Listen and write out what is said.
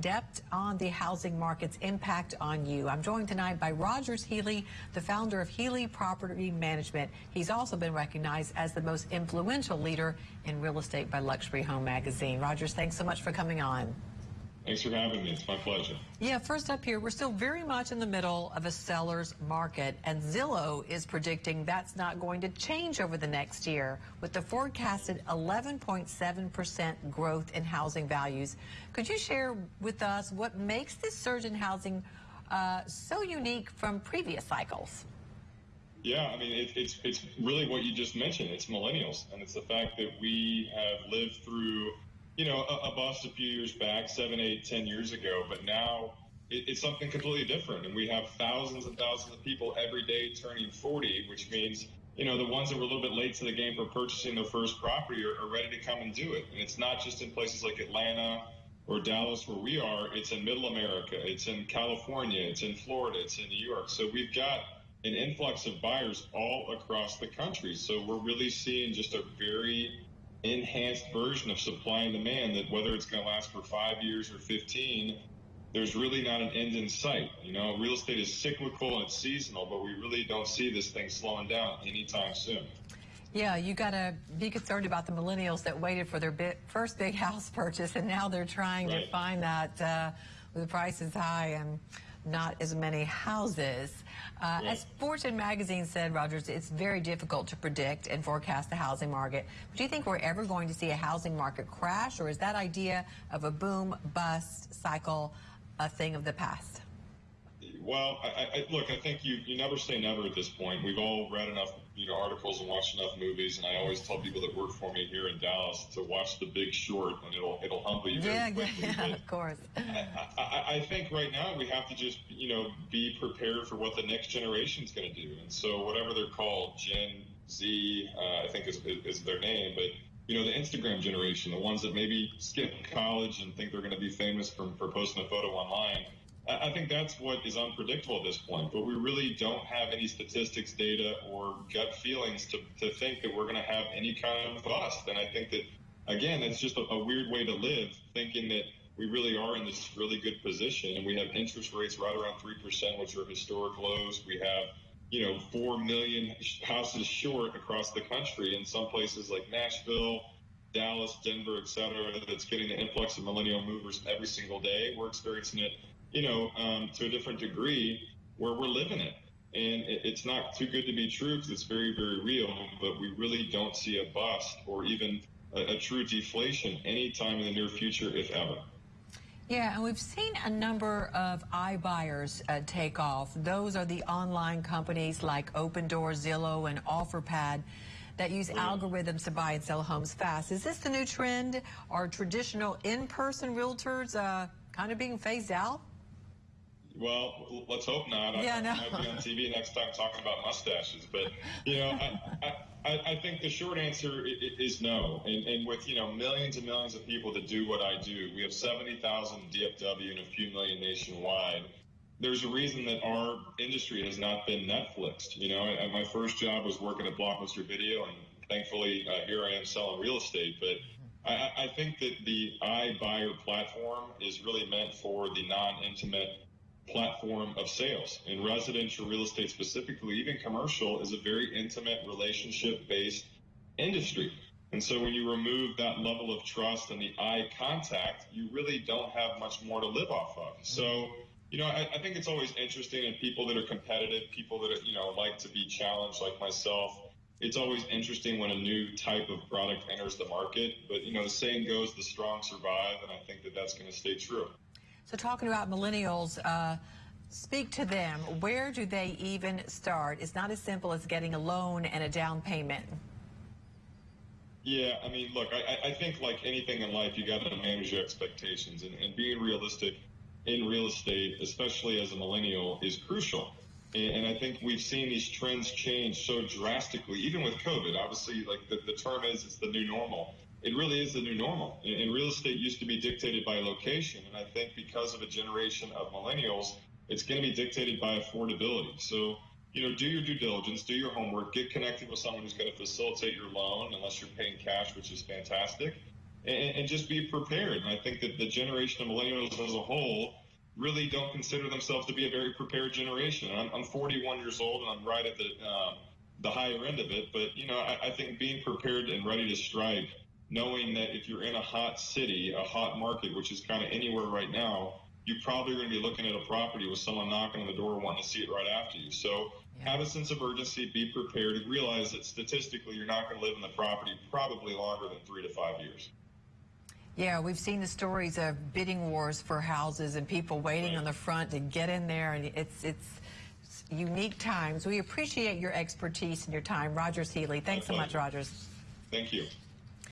depth on the housing market's impact on you. I'm joined tonight by Rogers Healy, the founder of Healy Property Management. He's also been recognized as the most influential leader in real estate by Luxury Home Magazine. Rogers, thanks so much for coming on. Thanks for having me. It's my pleasure. Yeah, first up here, we're still very much in the middle of a seller's market, and Zillow is predicting that's not going to change over the next year with the forecasted 11.7% growth in housing values. Could you share with us what makes this surge in housing uh, so unique from previous cycles? Yeah, I mean, it, it's it's really what you just mentioned. It's millennials, and it's the fact that we have lived through you know, a, a bust a few years back, seven, eight, ten years ago, but now it, it's something completely different. And we have thousands and thousands of people every day turning 40, which means, you know, the ones that were a little bit late to the game for purchasing their first property are, are ready to come and do it. And it's not just in places like Atlanta or Dallas where we are, it's in middle America, it's in California, it's in Florida, it's in New York. So we've got an influx of buyers all across the country. So we're really seeing just a very enhanced version of supply and demand that whether it's going to last for five years or 15, there's really not an end in sight. You know, real estate is cyclical and it's seasonal, but we really don't see this thing slowing down anytime soon. Yeah, you got to be concerned about the millennials that waited for their big, first big house purchase, and now they're trying right. to find that uh, the prices high and not as many houses. Uh, As Fortune magazine said, Rogers, it's very difficult to predict and forecast the housing market. Do you think we're ever going to see a housing market crash, or is that idea of a boom bust cycle a thing of the past? Well, I, I, look, I think you, you never say never at this point. We've all read enough, you know, articles and watched enough movies, and I always tell people that work for me here in Dallas to watch The Big Short, and it'll it'll humble you yeah, quickly. Yeah, of course. I, I, I, think right now we have to just, you know, be prepared for what the next generation is going to do, and so whatever they're called, Gen Z, uh, I think is, is their name, but you know, the Instagram generation, the ones that maybe skip college and think they're going to be famous for, for posting a photo online I think that's what is unpredictable at this point, but we really don't have any statistics, data, or gut feelings to, to think that we're going to have any kind of bust. And I think that, again, it's just a, a weird way to live, thinking that we really are in this really good position. And we have interest rates right around 3%, which are historic lows. We have, you know, 4 million houses short across the country in some places like Nashville, Dallas, Denver, et cetera, that's getting the influx of millennial movers every single day. We're experiencing it you know, um, to a different degree where we're living it. And it, it's not too good to be true because it's very, very real, but we really don't see a bust or even a, a true deflation anytime in the near future, if ever. Yeah, and we've seen a number of iBuyers uh, take off. Those are the online companies like Opendoor, Zillow, and OfferPad that use yeah. algorithms to buy and sell homes fast. Is this the new trend? Are traditional in-person realtors uh, kind of being phased out? Well, let's hope not. Yeah, I, no. I might be on TV next time talking about mustaches, but you know, I, I, I think the short answer is no. And, and, with you know millions and millions of people that do what I do, we have seventy thousand DFW and a few million nationwide. There's a reason that our industry has not been Netflixed. You know, my first job was working at Blockbuster Video, and thankfully uh, here I am selling real estate. But I, I think that the iBuyer platform is really meant for the non-intimate platform of sales. In residential real estate specifically, even commercial, is a very intimate relationship based industry. And so when you remove that level of trust and the eye contact, you really don't have much more to live off of. So, you know, I, I think it's always interesting in people that are competitive, people that, are, you know, like to be challenged like myself. It's always interesting when a new type of product enters the market. But, you know, the saying goes, the strong survive. And I think that that's going to stay true. So talking about millennials, uh, speak to them. Where do they even start? It's not as simple as getting a loan and a down payment. Yeah, I mean, look, I, I think like anything in life, you got to manage your expectations, and, and, being realistic in real estate, especially as a millennial, is crucial. And, and, I think we've seen these trends change so drastically, even with COVID. Obviously, like the, the term is, it's the new normal it really is the new normal. And real estate used to be dictated by location. And I think because of a generation of millennials, it's going to be dictated by affordability. So, you know, do your due diligence, do your homework, get connected with someone who's going to facilitate your loan, unless you're paying cash, which is fantastic. and, and just be prepared. And I think that the generation of millennials as a whole really don't consider themselves to be a very prepared generation. I'm, I'm 41 years old and I'm right at the um, the higher end of it. But you know, I, I think being prepared and ready to strike, knowing that if you're in a hot city, a hot market, which is kind of anywhere right now, you're probably going to be looking at a property with someone knocking on the door wanting to see it right after you. So have a sense of urgency, be prepared, and realize that statistically you're not going to live in the property probably longer than three to five years. Yeah, we've seen the stories of bidding wars for houses and people waiting Right. on the front to get in there, and it's it's unique times. We appreciate your expertise and your time, Rogers Healy. Thanks so much. Rogers. Thank you.